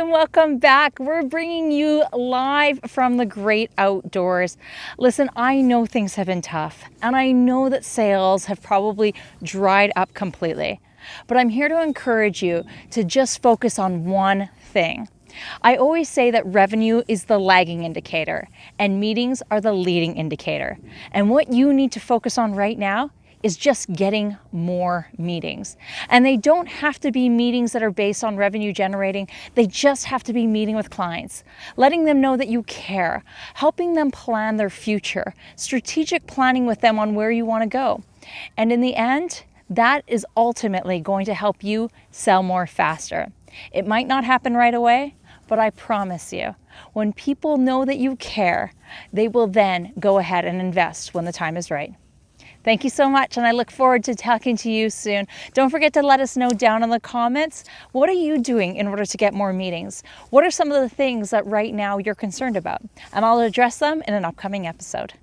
and welcome back. We're bringing you live from the great outdoors. Listen, I know things have been tough and I know that sales have probably dried up completely, but I'm here to encourage you to just focus on one thing. I always say that revenue is the lagging indicator and meetings are the leading indicator. And what you need to focus on right now is just getting more meetings. And they don't have to be meetings that are based on revenue generating. They just have to be meeting with clients, letting them know that you care, helping them plan their future, strategic planning with them on where you want to go. And in the end, that is ultimately going to help you sell more faster. It might not happen right away, but I promise you, when people know that you care, they will then go ahead and invest when the time is right. Thank you so much, and I look forward to talking to you soon. Don't forget to let us know down in the comments, what are you doing in order to get more meetings? What are some of the things that right now you're concerned about? And I'll address them in an upcoming episode.